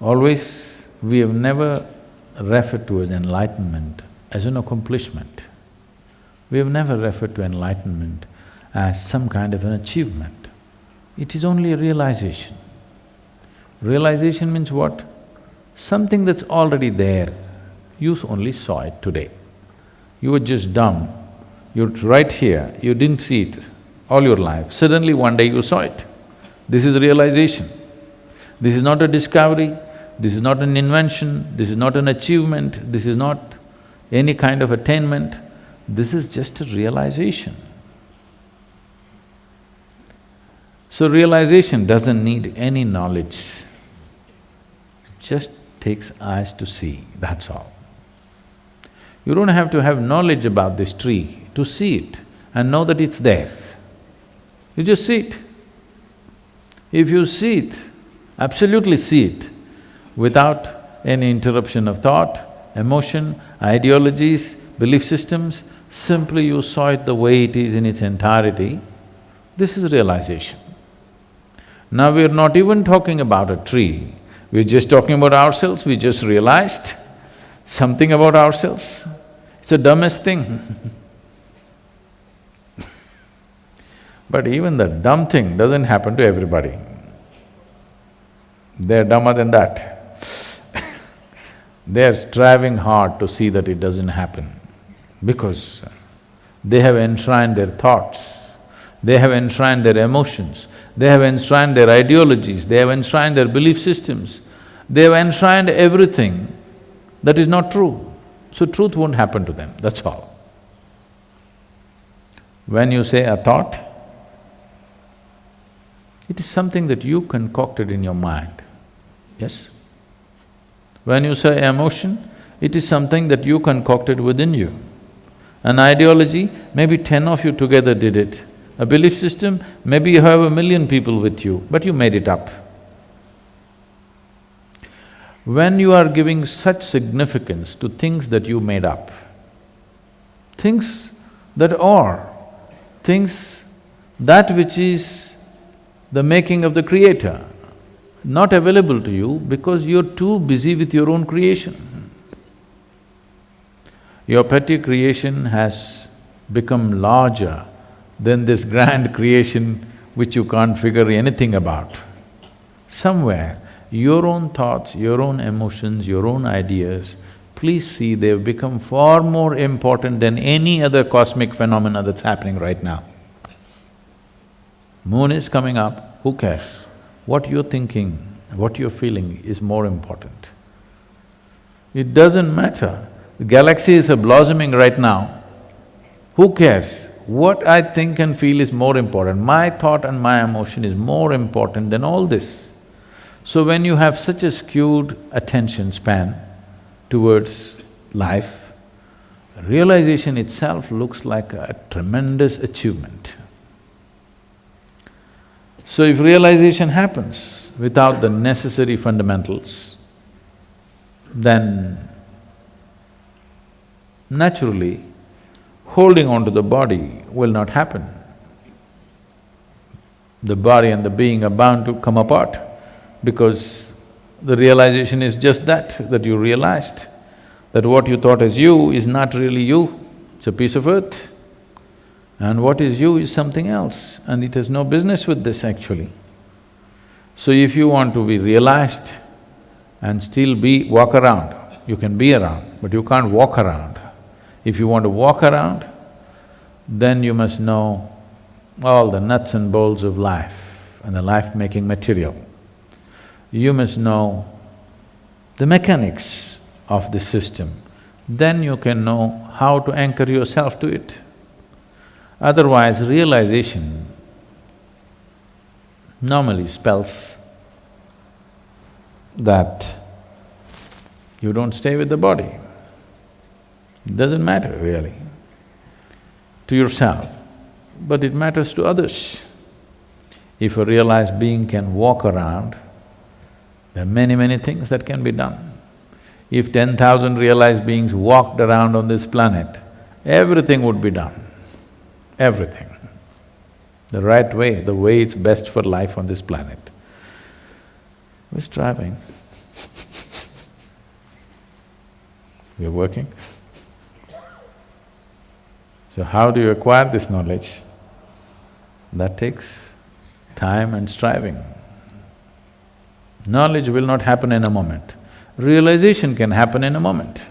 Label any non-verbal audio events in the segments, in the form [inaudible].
Always, we have never referred to as enlightenment as an accomplishment. We have never referred to enlightenment as some kind of an achievement. It is only a realization. Realization means what? Something that's already there, you only saw it today. You were just dumb, you're right here, you didn't see it all your life, suddenly one day you saw it. This is realization. This is not a discovery, this is not an invention, this is not an achievement, this is not any kind of attainment, this is just a realization. So realization doesn't need any knowledge, just takes eyes to see, that's all. You don't have to have knowledge about this tree to see it and know that it's there. You just see it. If you see it, absolutely see it, without any interruption of thought, emotion, ideologies, belief systems, simply you saw it the way it is in its entirety, this is realization. Now we're not even talking about a tree, we're just talking about ourselves, we just realized something about ourselves. It's the dumbest thing [laughs] But even the dumb thing doesn't happen to everybody. They're dumber than that. They're striving hard to see that it doesn't happen because they have enshrined their thoughts, they have enshrined their emotions, they have enshrined their ideologies, they have enshrined their belief systems, they have enshrined everything that is not true. So truth won't happen to them, that's all. When you say a thought, it is something that you concocted in your mind, yes? When you say emotion, it is something that you concocted within you. An ideology, maybe ten of you together did it. A belief system, maybe you have a million people with you, but you made it up. When you are giving such significance to things that you made up, things that are, things that which is the making of the creator, not available to you because you're too busy with your own creation. Your petty creation has become larger than this grand [laughs] creation which you can't figure anything about. Somewhere, your own thoughts, your own emotions, your own ideas, please see they've become far more important than any other cosmic phenomena that's happening right now. Moon is coming up, who cares? What you're thinking, what you're feeling is more important. It doesn't matter. The galaxies are blossoming right now. Who cares? What I think and feel is more important. My thought and my emotion is more important than all this. So when you have such a skewed attention span towards life, realization itself looks like a tremendous achievement. So if realization happens without the necessary fundamentals, then naturally holding on to the body will not happen. The body and the being are bound to come apart because the realization is just that, that you realized that what you thought as you is not really you, it's a piece of earth. And what is you is something else and it has no business with this actually. So if you want to be realized and still be… walk around, you can be around, but you can't walk around. If you want to walk around, then you must know all the nuts and bolts of life and the life-making material. You must know the mechanics of the system, then you can know how to anchor yourself to it. Otherwise, realization normally spells that you don't stay with the body. Doesn't matter really to yourself, but it matters to others. If a realized being can walk around, there are many, many things that can be done. If ten thousand realized beings walked around on this planet, everything would be done everything. The right way, the way it's best for life on this planet. We're striving. [laughs] we're working. So how do you acquire this knowledge? That takes time and striving. Knowledge will not happen in a moment. Realization can happen in a moment.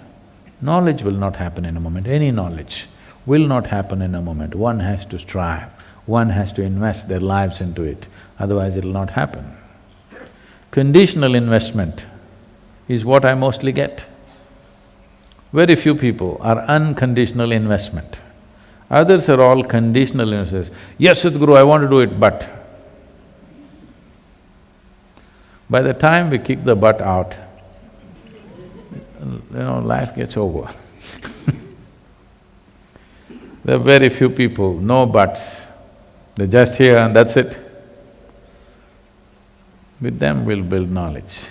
Knowledge will not happen in a moment, any knowledge will not happen in a moment. One has to strive, one has to invest their lives into it, otherwise it'll not happen. Conditional investment is what I mostly get. Very few people are unconditional investment. Others are all conditional investors. Yes, Sadhguru, I want to do it, but… By the time we kick the butt out, you know, life gets over There are very few people, no buts, they're just here and that's it. With them we'll build knowledge.